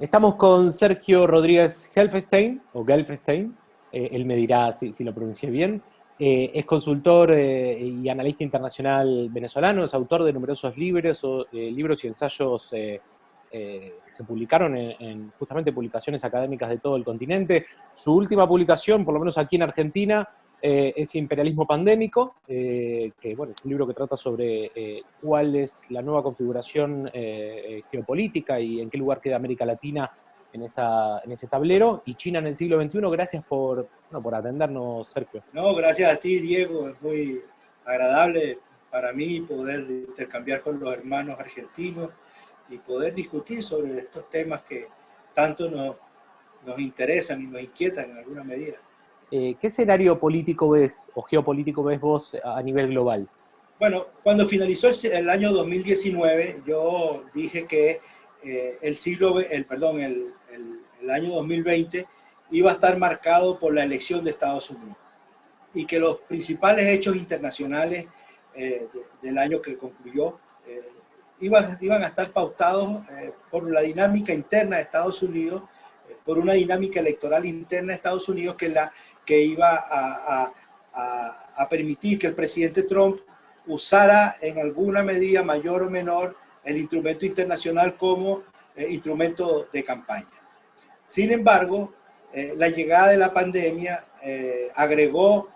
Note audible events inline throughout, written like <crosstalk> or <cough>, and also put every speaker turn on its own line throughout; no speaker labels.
Estamos con Sergio Rodríguez Helfestein, o Gelfestein, eh, él me dirá si, lo pronuncié bien. Eh, es consultor eh, y analista internacional venezolano, es autor de numerosos libros, o, libros y ensayos que se publicaron en, justamente publicaciones académicas de todo el continente. Su última publicación, por lo menos aquí en Argentina, eh, es Imperialismo Pandémico, eh, que bueno, es un libro que trata sobre eh, cuál es la nueva configuración geopolítica y en qué lugar queda América Latina en, esa, ese tablero, y China en el siglo XXI. Gracias por, por atendernos, Sergio.
No, gracias a ti, Diego. Es muy agradable para mí poder intercambiar con los hermanos argentinos y poder discutir sobre estos temas que tanto nos, nos interesan y nos inquietan en alguna medida.
Eh, ¿qué escenario político ves o geopolítico ves vos a nivel global?
Bueno, cuando finalizó el, año 2019, yo dije que eh, el siglo, el, perdón, el, año 2020 iba a estar marcado por la elección de Estados Unidos y que los principales hechos internacionales eh, del año que concluyó iban, iban a estar pautados por la dinámica interna de Estados Unidos, por una dinámica electoral interna de Estados Unidos que la que iba a, permitir que el presidente Trump usara en alguna medida mayor o menor el instrumento internacional como eh, instrumento de campaña. Sin embargo, eh, la llegada de la pandemia eh, agregó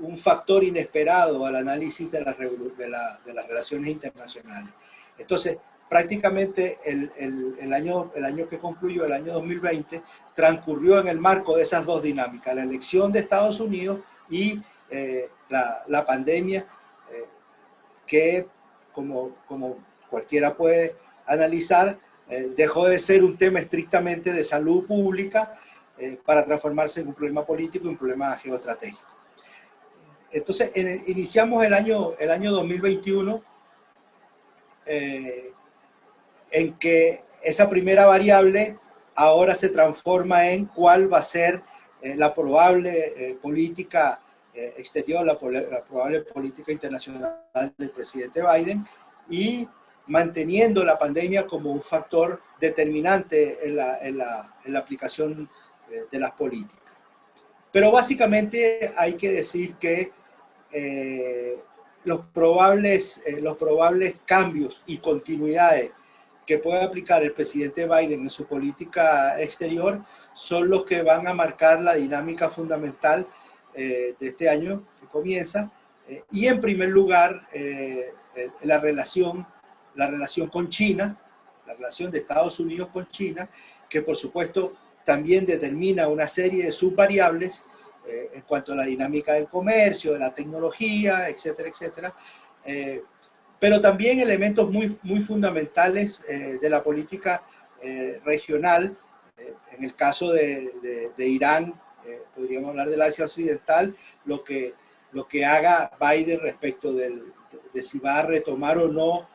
un factor inesperado al análisis de, las relaciones internacionales. Entonces, prácticamente el, año, el año que concluyó, el año 2020, transcurrió en el marco de esas dos dinámicas, la elección de Estados Unidos y eh, la, pandemia, eh, que como, como cualquiera puede analizar, eh, dejó de ser un tema estrictamente de salud pública para transformarse en un problema político y un problema geoestratégico. Entonces, iniciamos el año, el año 2021 en que esa primera variable ahora se transforma en cuál va a ser eh, la probable eh, política eh, exterior, la, probable política internacional del presidente Biden y manteniendo la pandemia como un factor determinante en la, aplicación de las políticas. Pero básicamente hay que decir que los, probables, los probables cambios y continuidades que puede aplicar el presidente Biden en su política exterior son los que van a marcar la dinámica fundamental eh, de este año que comienza. Eh, y en primer lugar, eh, la, relación, la relación con China, la relación de Estados Unidos con China, que por supuesto también determina una serie de subvariables en cuanto a la dinámica del comercio, de la tecnología, etcétera, etcétera, pero también elementos muy, muy fundamentales eh, de la política eh, regional. Eh, en el caso de, de, Irán, podríamos hablar del Asia Occidental, lo que, lo que haga Biden respecto del, de, si va a retomar o no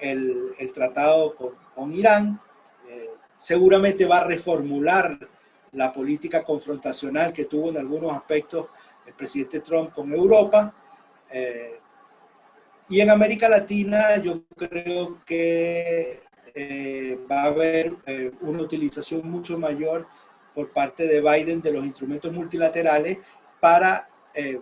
el, el tratado con, con Irán. seguramente va a reformular la política confrontacional que tuvo en algunos aspectos el presidente Trump con Europa. Y en América Latina yo creo que eh, va a haber eh, una utilización mucho mayor por parte de Biden de los instrumentos multilaterales para eh,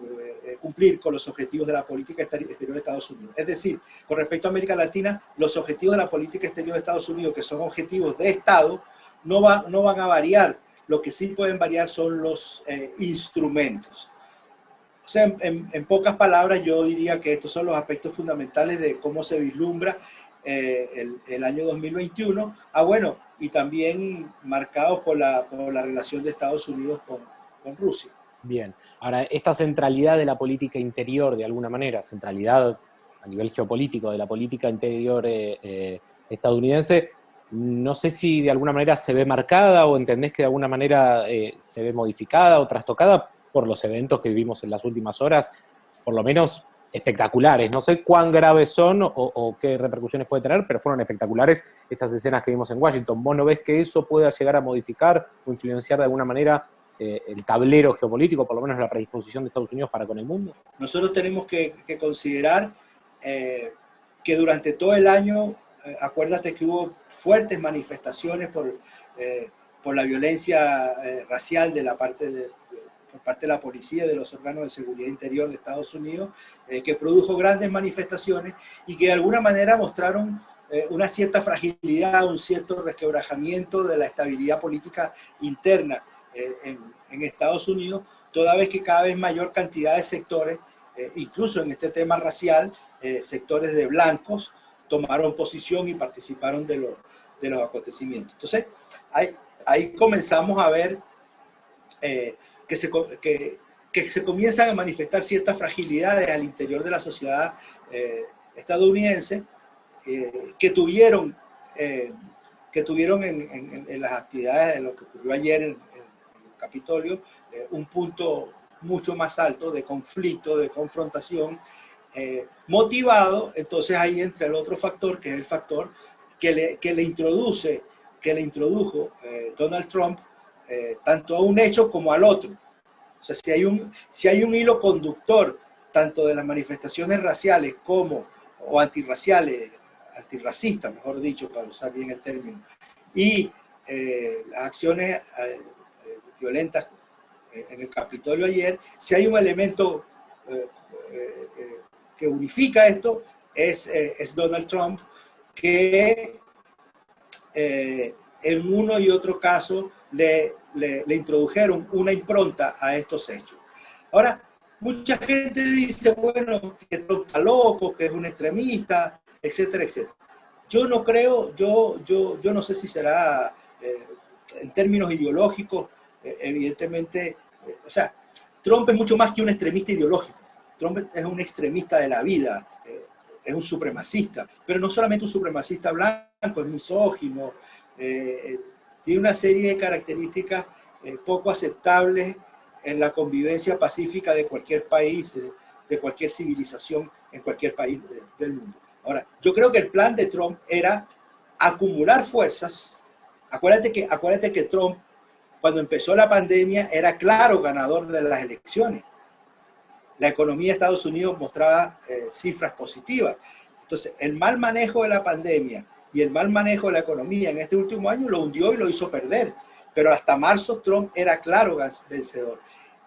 cumplir con los objetivos de la política exterior de Estados Unidos. Es decir, con respecto a América Latina, los objetivos de la política exterior de Estados Unidos, que son objetivos de Estado, no, va, no van a variar. Lo que sí pueden variar son los instrumentos sea, en, pocas palabras, yo diría que estos son los aspectos fundamentales de cómo se vislumbra eh, el, año 2021. Ah, bueno, y también marcados por la, relación de Estados Unidos con, con, Rusia.
Bien, ahora, esta centralidad de la política interior, de alguna manera, centralidad a nivel geopolítico de la política interior eh, eh, estadounidense, no sé si de alguna manera se ve marcada o entendés que de alguna manera se ve modificada o trastocada por los eventos que vivimos en las últimas horas, por lo menos espectaculares. No sé cuán graves son o, qué repercusiones puede tener, pero fueron espectaculares estas escenas que vimos en Washington. ¿Vos no ves que eso pueda llegar a modificar o influenciar de alguna manera eh, el tablero geopolítico, por lo menos la predisposición de Estados Unidos para con el mundo?
Nosotros tenemos que, considerar eh, que durante todo el año acuérdate que hubo fuertes manifestaciones por, por la violencia racial de la parte de, por parte de la policía y de los órganos de seguridad interior de Estados Unidos, que produjo grandes manifestaciones y que de alguna manera mostraron una cierta fragilidad, un cierto resquebrajamiento de la estabilidad política interna en, en, Estados Unidos, toda vez que cada vez mayor cantidad de sectores, incluso en este tema racial, sectores de blancos, tomaron posición y participaron de, los, de los acontecimientos. Entonces, ahí, ahí comenzamos a ver eh, que, se, que, que, se comienzan a manifestar ciertas fragilidades al interior de la sociedad eh, estadounidense eh, que tuvieron, que tuvieron en, en, las actividades, en lo que ocurrió ayer en, en Capitolio, un punto mucho más alto de conflicto, de confrontación, eh, motivado, entonces ahí entra el otro factor, que es el factor que le, que le introduce, que le introdujo eh, Donald Trump, eh, tanto a un hecho como al otro. O sea, si hay, un, si hay un hilo conductor, tanto de las manifestaciones raciales como, o antirraciales, antirracistas, mejor dicho, para usar bien el término, y las acciones violentas en el Capitolio ayer, si hay un elemento que unifica esto es, eh, Donald Trump, que eh, en uno y otro caso le, le, introdujeron una impronta a estos hechos. Ahora, mucha gente dice, bueno, que Trump está loco, que es un extremista, etcétera, etcétera. Yo no creo, yo, yo, yo no sé si será eh, en términos ideológicos, evidentemente, o sea, Trump es mucho más que un extremista ideológico. Trump es un extremista de la vida, eh, es un supremacista, pero no solamente un supremacista blanco, es misógino, eh, tiene una serie de características eh, poco aceptables en la convivencia pacífica de cualquier país, de cualquier civilización en cualquier país del mundo. Ahora, yo creo que el plan de Trump era acumular fuerzas. Acuérdate que, acuérdate que Trump, cuando empezó la pandemia, era claro ganador de las elecciones la economía de Estados Unidos mostraba eh, cifras positivas. Entonces, el mal manejo de la pandemia y el mal manejo de la economía en este último año lo hundió y lo hizo perder. Pero hasta marzo Trump era claro vencedor.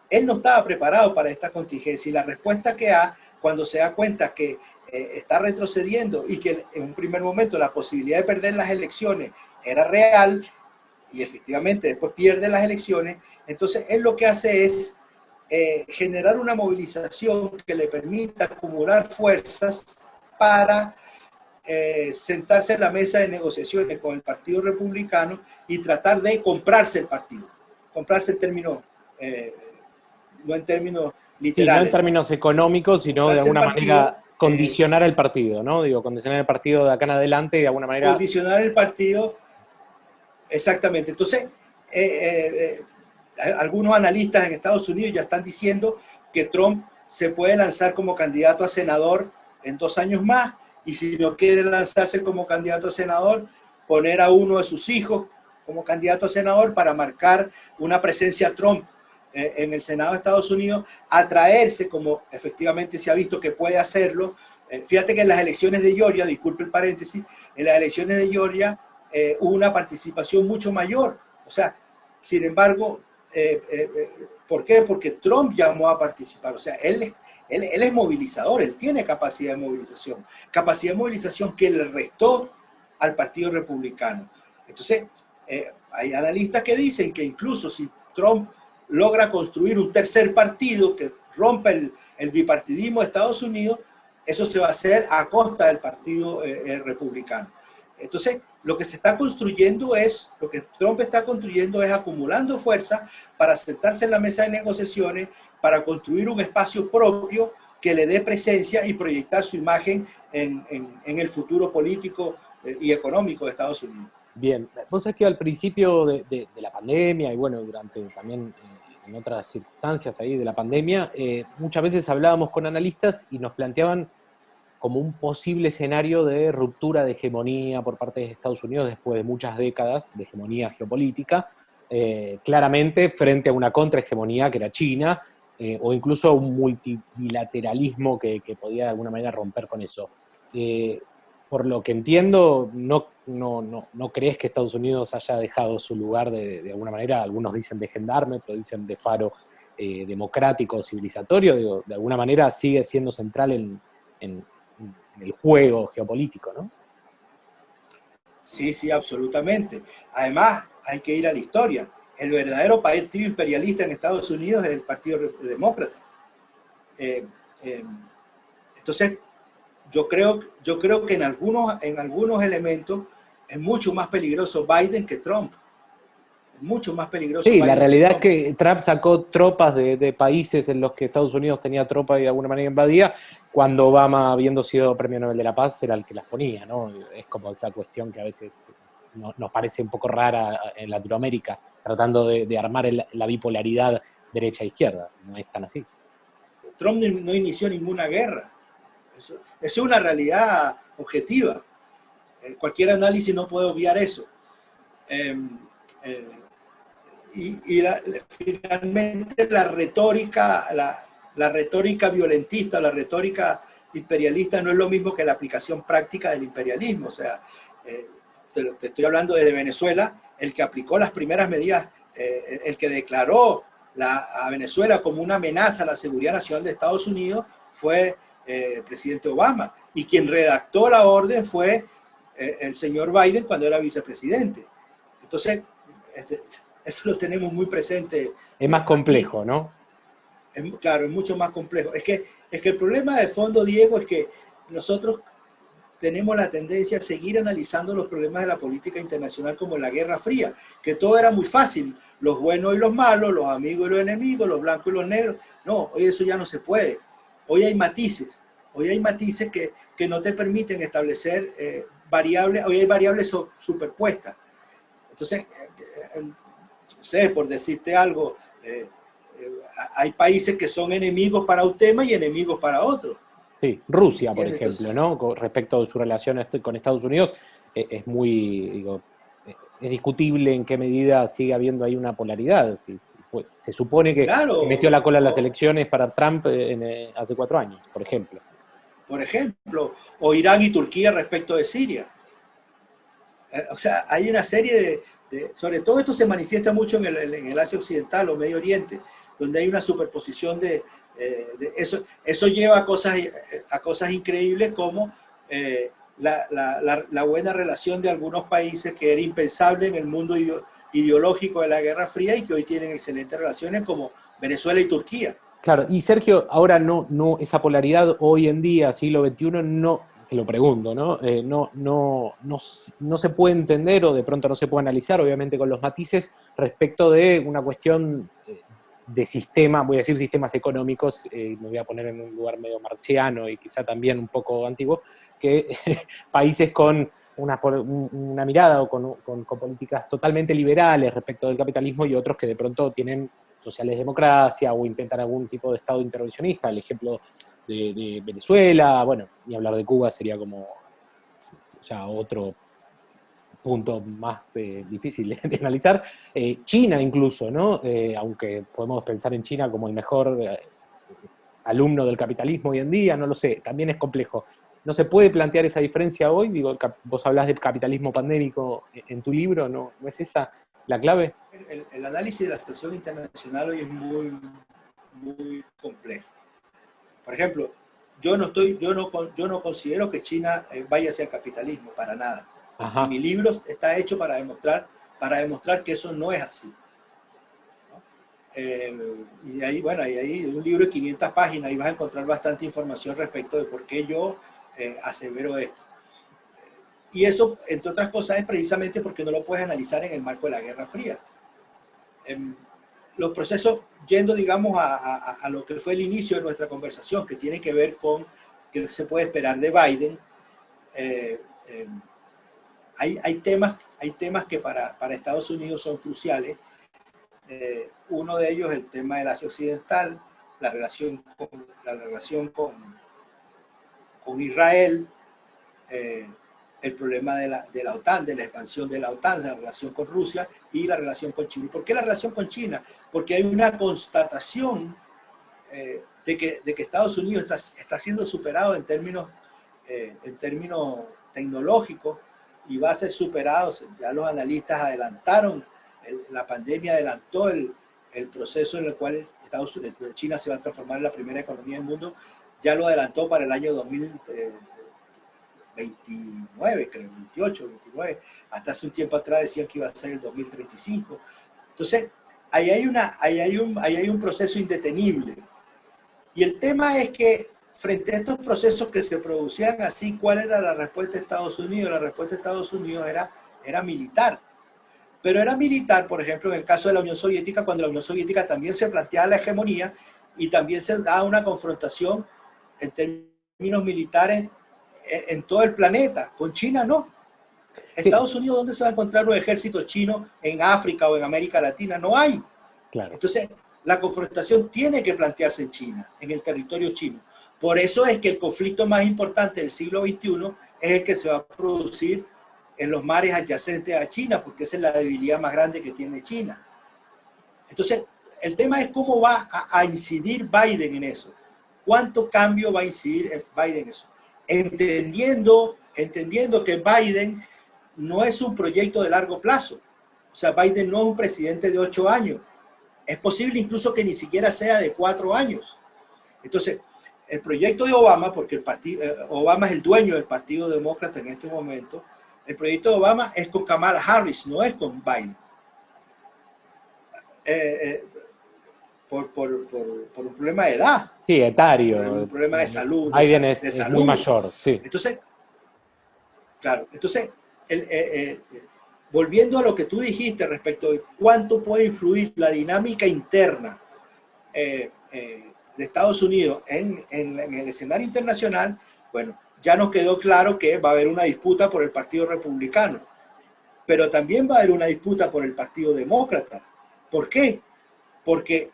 Él no estaba preparado para esta contingencia y la respuesta que da cuando se da cuenta que eh, está retrocediendo y que en un primer momento la posibilidad de perder las elecciones era real y efectivamente después pierde las elecciones, entonces él lo que hace es eh, generar una movilización que le permita acumular fuerzas para eh, sentarse en la mesa de negociaciones con el Partido Republicano y tratar de comprarse el partido. Comprarse en términos, eh, no en términos literales.
no en términos económicos, sino de alguna manera condicionar el partido, ¿no? Digo, condicionar el partido de acá en adelante de alguna manera.
Condicionar el partido, exactamente. Entonces, algunos analistas en Estados Unidos ya están diciendo que Trump se puede lanzar como candidato a senador en dos años más y si no quiere lanzarse como candidato a senador, poner a uno de sus hijos como candidato a senador para marcar una presencia Trump eh, en el Senado de Estados Unidos, atraerse como efectivamente se ha visto que puede hacerlo. Eh, fíjate que en las elecciones de Georgia, disculpe el paréntesis, en las elecciones de Georgia eh, hubo una participación mucho mayor. O sea, sin embargo, ¿Por qué? Porque Trump llamó a participar. O sea, él, él, es movilizador, él tiene capacidad de movilización. Capacidad de movilización que le restó al Partido Republicano. Entonces, hay analistas que dicen que incluso si Trump logra construir un tercer partido que rompa el, el bipartidismo de Estados Unidos, eso se va a hacer a costa del Partido Republicano. Entonces, lo que se está construyendo es, lo que Trump está construyendo es acumulando fuerza para sentarse en la mesa de negociaciones, para construir un espacio propio que le dé presencia y proyectar su imagen en, el futuro político eh, y económico de Estados Unidos.
Bien, entonces que al principio de, la pandemia y bueno, durante también eh, en otras circunstancias ahí de la pandemia, eh, muchas veces hablábamos con analistas y nos planteaban como un posible escenario de ruptura de hegemonía por parte de Estados Unidos después de muchas décadas de hegemonía geopolítica, eh, claramente frente a una contrahegemonía que era China, eh, o incluso un multilateralismo que, podía de alguna manera romper con eso. Eh, por lo que entiendo, no, no, no, crees que Estados Unidos haya dejado su lugar de, alguna manera, algunos dicen de gendarme, otros dicen de faro democrático, civilizatorio, de alguna manera sigue siendo central en, en, el juego geopolítico, ¿no?
Sí, sí, absolutamente. Además, hay que ir a la historia. El verdadero partido imperialista en Estados Unidos es el Partido Demócrata. Eh, eh, entonces, yo creo, yo creo que en algunos, en algunos elementos es mucho más peligroso Biden que Trump. Mucho más peligroso.
Sí, la realidad es que Trump sacó tropas de, países en los que Estados Unidos tenía tropas y de alguna manera invadía, cuando Obama, habiendo sido premio Nobel de la Paz, era el que las ponía, ¿no? Es como esa cuestión que a veces nos parece un poco rara en Latinoamérica, tratando de, armar la bipolaridad derecha-izquierda. No es tan así.
Trump no inició ninguna guerra. Eso, es una realidad objetiva. Eh, cualquier análisis no puede obviar eso. Em, eh, y, finalmente la retórica, la, retórica violentista, la retórica imperialista no es lo mismo que la aplicación práctica del imperialismo. O sea, eh, te, estoy hablando desde Venezuela, el que aplicó las primeras medidas, el que declaró a Venezuela como una amenaza a la seguridad nacional de Estados Unidos fue el eh, presidente Obama. Y quien redactó la orden fue eh, el señor Biden cuando era vicepresidente. Entonces, este, eso lo tenemos muy presente.
Es más complejo, ¿no?
claro, es mucho más complejo. Es que, es que el problema de fondo, Diego, es que nosotros tenemos la tendencia a seguir analizando los problemas de la política internacional como la Guerra Fría, que todo era muy fácil, los buenos y los malos, los amigos y los enemigos, los blancos y los negros. No, hoy eso ya no se puede. Hoy hay matices, hoy hay matices que, que no te permiten establecer eh, variables, hoy hay variables superpuestas. Entonces, eh, eh, sé, por decirte algo, hay países que son enemigos para un tema y enemigos para otro.
Sí, Rusia, por ejemplo, ¿no? Con respecto a su relación este, con Estados Unidos, es muy, digo, es discutible en qué medida sigue habiendo ahí una polaridad. se supone que, metió la cola en las elecciones para Trump eh, eh, hace cuatro años, por ejemplo.
Por ejemplo, o Irán y Turquía respecto de Siria. Eh, o sea, hay una serie de, sobre todo esto se manifiesta mucho en el, Asia Occidental o Medio Oriente, donde hay una superposición de, eso, eso lleva a cosas, a cosas increíbles como la, la, la, buena relación de algunos países que era impensable en el mundo ideológico de la Guerra Fría y que hoy tienen excelentes relaciones como Venezuela y Turquía.
Claro, y Sergio, ahora no, no, esa polaridad hoy en día, siglo XXI, no, lo pregunto, ¿no? Eh, no, no, no, se puede entender o de pronto no se puede analizar, obviamente con los matices, respecto de una cuestión eh, de sistema, voy a decir sistemas económicos, eh, me voy a poner en un lugar medio marciano y quizá también un poco antiguo, que <laughs> países con una, mirada o con, políticas totalmente liberales respecto del capitalismo y otros que de pronto tienen sociales democracia o intentan algún tipo de Estado intervencionista. El ejemplo de, Venezuela, bueno, y hablar de Cuba sería como ya otro punto más eh, difícil de, analizar. Eh, China incluso, ¿no? Eh, aunque podemos pensar en China como el mejor alumno del capitalismo hoy en día, no lo sé, también es complejo. ¿No se puede plantear esa diferencia hoy? Digo, vos hablas de capitalismo pandémico en tu libro, ¿no, ¿No es esa la clave?
El, análisis de la situación internacional hoy es muy, muy complejo. Por ejemplo, yo no, estoy, yo no, yo no considero que China eh, vaya hacia el capitalismo, para nada. Mi libro está hecho para demostrar, para demostrar que eso no es así. Eh, y ahí, bueno, ahí hay un libro de 500 páginas y vas a encontrar bastante información respecto de por qué yo eh, asevero esto. Y eso, entre otras cosas, es precisamente porque no lo puedes analizar en el marco de la Guerra Fría. Los procesos, yendo, digamos, a, a, lo que fue el inicio de nuestra conversación, que tiene que ver con qué se puede esperar de Biden, eh, em, hay, hay, temas, hay temas que para, para Estados Unidos son cruciales. Eh, uno de ellos el tema del Asia Occidental, la relación con, la relación con, con Israel, eh, el problema de la, de la, OTAN, de la expansión de la OTAN, la relación con Rusia y la relación con China. ¿Por qué la relación con China? Porque hay una constatación eh, de, que, de, que, Estados Unidos está, está, siendo superado en términos, eh, en términos tecnológico y va a ser superado. Ya los analistas adelantaron, la pandemia adelantó el, el, proceso en el cual Estados Unidos, China se va a transformar en la primera economía del mundo. Ya lo adelantó para el año 2029, creo, 28, 29. Hasta hace un tiempo atrás decían que iba a ser el 2035. Entonces, ahí hay, una, ahí hay, un, ahí hay un proceso indetenible. Y el tema es que frente a estos procesos que se producían así, ¿cuál era la respuesta de Estados Unidos? La respuesta de Estados Unidos era, era militar. Pero era militar, por ejemplo, en el caso de la Unión Soviética, cuando la Unión Soviética también se planteaba la hegemonía y también se daba una confrontación en términos militares en, todo el planeta. Con China no. Estados Unidos, ¿dónde se va a encontrar un ejército chino en África o en América Latina? No hay. Claro. Entonces, la confrontación tiene que plantearse en China, en el territorio chino. Por eso es que el conflicto más importante del siglo XXI es el que se va a producir en los mares adyacentes a China, porque esa es la debilidad más grande que tiene China. Entonces, el tema es cómo va a, incidir Biden en eso. ¿Cuánto cambio va a incidir Biden en eso? Entendiendo, entendiendo que Biden no es un proyecto de largo plazo. O sea, Biden no es un presidente de ocho años. Es posible incluso que ni siquiera sea de cuatro años. Entonces, el proyecto de Obama, porque el partido, eh, Obama es el dueño del Partido Demócrata en este momento, el proyecto de Obama es con Kamala Harris, no es con Biden. Eh, eh, por, por, por, un problema de edad.
Sí, etario.
un problema de salud.
Biden es, muy mayor, sí.
Entonces, claro, entonces, volviendo a lo que tú dijiste respecto de cuánto puede influir la dinámica interna de Estados Unidos en, el escenario internacional, bueno, ya nos quedó claro que va a haber una disputa por el Partido Republicano, pero también va a haber una disputa por el Partido Demócrata. ¿Por qué? Porque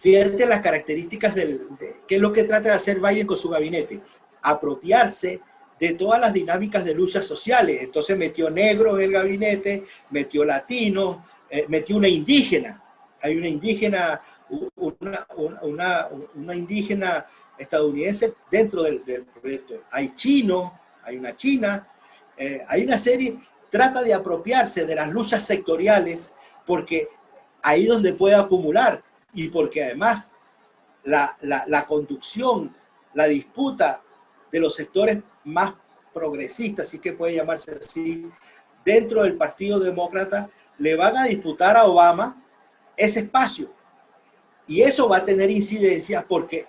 fíjate las características del, de qué es lo que trata de hacer Biden con su gabinete, apropiarse de todas las dinámicas de luchas sociales. Entonces metió negros en el gabinete, metió latinos, eh, metió una indígena. Hay una indígena una, una, una indígena estadounidense dentro del, proyecto. Hay chinos, hay una china, eh, hay una serie, trata de apropiarse de las luchas sectoriales porque ahí donde puede acumular y porque además la, la, conducción, la disputa de los sectores más progresistas, si que puede llamarse así, dentro del Partido Demócrata, le van a disputar a Obama ese espacio. Y eso va a tener incidencia porque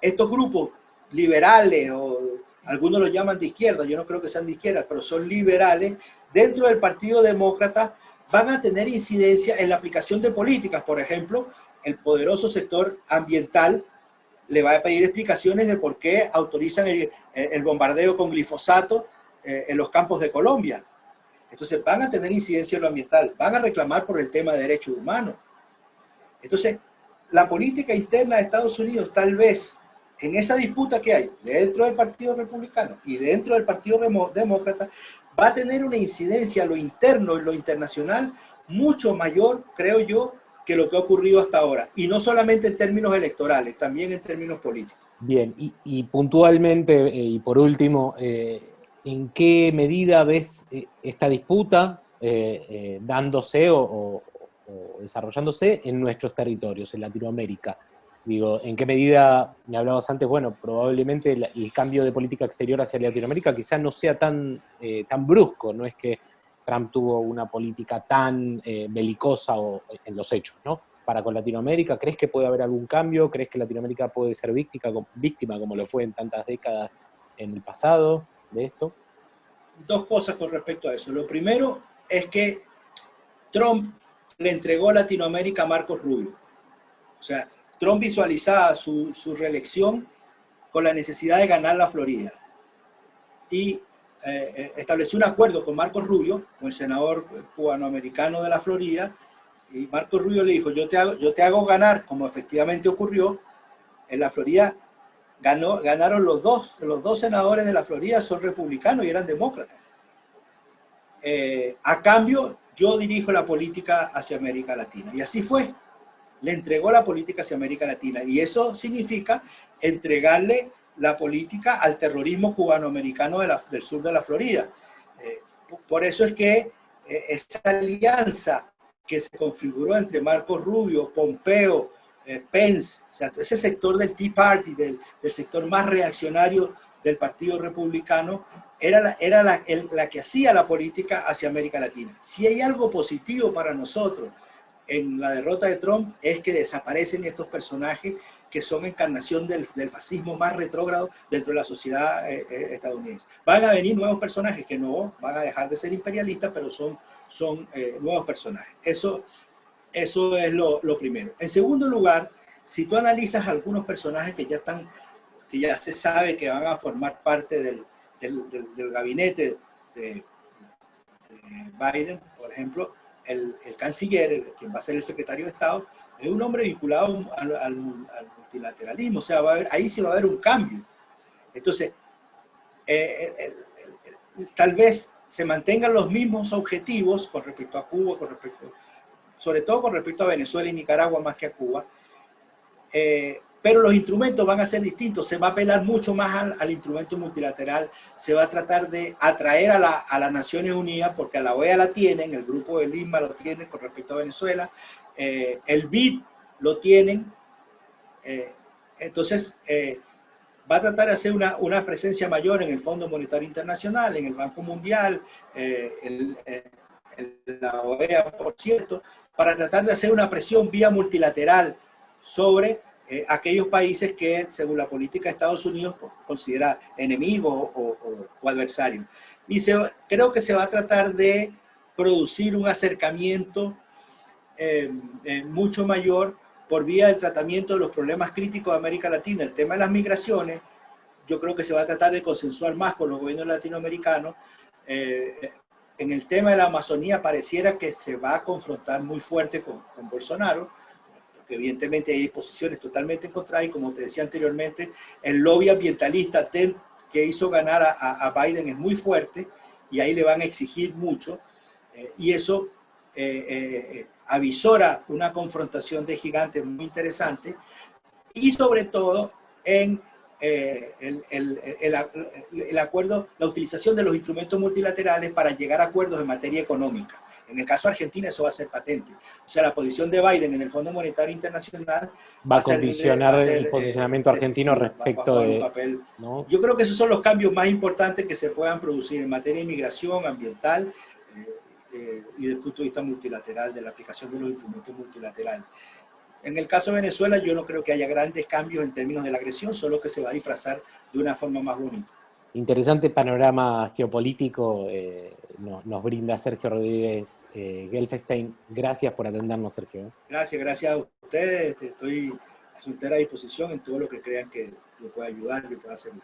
estos grupos liberales o algunos los llaman de izquierda, yo no creo que sean de izquierda, pero son liberales, dentro del Partido Demócrata van a tener incidencia en la aplicación de políticas. Por ejemplo, el poderoso sector ambiental le va a pedir explicaciones de por qué autorizan el, bombardeo con glifosato eh, en los campos de Colombia. Entonces van a tener incidencia en lo ambiental, van a reclamar por el tema de derechos humanos. Entonces, la política interna de Estados Unidos tal vez en esa disputa que hay dentro del Partido Republicano y dentro del Partido Demócrata va a tener una incidencia a lo interno y lo internacional mucho mayor, creo yo, que lo que ha ocurrido hasta ahora. Y no solamente en términos electorales, también en términos políticos.
Bien, y, puntualmente, eh, y por último, eh, ¿en qué medida ves eh, esta disputa dándose o, desarrollándose en nuestros territorios, en Latinoamérica. Digo, ¿en qué medida, me hablabas antes, bueno, probablemente el, cambio de política exterior hacia Latinoamérica quizás no sea tan, tan brusco, no es que Trump tuvo una política tan eh, belicosa o, en los hechos, ¿no? Para con Latinoamérica, ¿crees que puede haber algún cambio? ¿Crees que Latinoamérica puede ser víctima, víctima como lo fue en tantas décadas en el pasado de esto?
Dos cosas con respecto a eso. Lo primero es que Trump le entregó Latinoamérica a Marcos Rubio. O sea, Trump visualizaba su, reelección con la necesidad de ganar la Florida. Y eh, eh, estableció un acuerdo con Marcos Rubio, con el senador cubanoamericano de la Florida, y Marcos Rubio le dijo, yo te hago, yo te hago ganar, como efectivamente ocurrió, en la Florida ganó, ganaron los dos, los dos senadores de la Florida son republicanos y eran demócratas. Eh, a cambio, yo dirijo la política hacia América Latina. Y así fue. Le entregó la política hacia América Latina. Y eso significa entregarle la política al terrorismo cubanoamericano de del sur de la Florida. Eh, por eso es que eh, esa alianza que se configuró entre Marco Rubio, Pompeo, eh, Pence, o sea, ese sector del Tea Party, del, sector más reaccionario del Partido Republicano, era, era la, la que hacía la política hacia América Latina. Si hay algo positivo para nosotros en la derrota de Trump es que desaparecen estos personajes que son encarnación del, fascismo más retrógrado dentro de la sociedad eh, eh, estadounidense. Van a venir nuevos personajes que no van a dejar de ser imperialistas, pero son, son eh, nuevos personajes. Eso, eso es lo, primero. En segundo lugar, si tú analizas algunos personajes que ya están, que ya se sabe que van a formar parte del, gabinete de, Biden, por ejemplo, el, canciller, quien va a ser el secretario de Estado, es un hombre vinculado al, multilateralismo, o sea, va a haber, ahí sí va a haber un cambio. Entonces, eh, eh, tal vez se mantengan los mismos objetivos con respecto a Cuba, con respecto, sobre todo con respecto a Venezuela y Nicaragua más que a Cuba, eh, pero los instrumentos van a ser distintos, se va a apelar mucho más al, instrumento multilateral, se va a tratar de atraer a, a, las Naciones Unidas, porque a la OEA la tienen, el grupo de Lima lo tiene con respecto a Venezuela, eh, el BID lo tienen, eh, entonces eh, va a tratar de hacer una, una, presencia mayor en el Fondo Monetario Internacional, en el Banco Mundial, en la OEA, por cierto, para tratar de hacer una presión vía multilateral sobre aquellos países que, según la política de Estados Unidos, considera enemigos o, o adversarios. Y se, creo que se va a tratar de producir un acercamiento eh, eh, mucho mayor por vía del tratamiento de los problemas críticos de América Latina. El tema de las migraciones, yo creo que se va a tratar de consensuar más con los gobiernos latinoamericanos. Eh, en el tema de la Amazonía pareciera que se va a confrontar muy fuerte con, Bolsonaro, porque evidentemente hay posiciones totalmente encontradas y como te decía anteriormente, el lobby ambientalista que hizo ganar a, a, Biden es muy fuerte y ahí le van a exigir mucho y eso avisora una confrontación de gigantes muy interesante y sobre todo en eh, el, acuerdo, la utilización de los instrumentos multilaterales para llegar a acuerdos en materia económica. En el caso de Argentina eso va a ser patente. O sea, la posición de Biden en el Fondo Monetario Internacional
va, a condicionar el posicionamiento eh, argentino respecto de...
Yo creo que esos son los cambios más importantes que se puedan producir en materia de inmigración ambiental, eh, y desde el punto de vista multilateral, de la aplicación de los instrumentos multilaterales. En el caso de Venezuela yo no creo que haya grandes cambios en términos de la agresión, solo que se va a disfrazar de una forma más bonita.
Interesante panorama geopolítico eh, nos, brinda Sergio Rodríguez eh, Gelfestein. Gracias por atendernos, Sergio.
Gracias, gracias a ustedes. Estoy a su entera disposición en todo lo que crean que le pueda ayudar y pueda servir.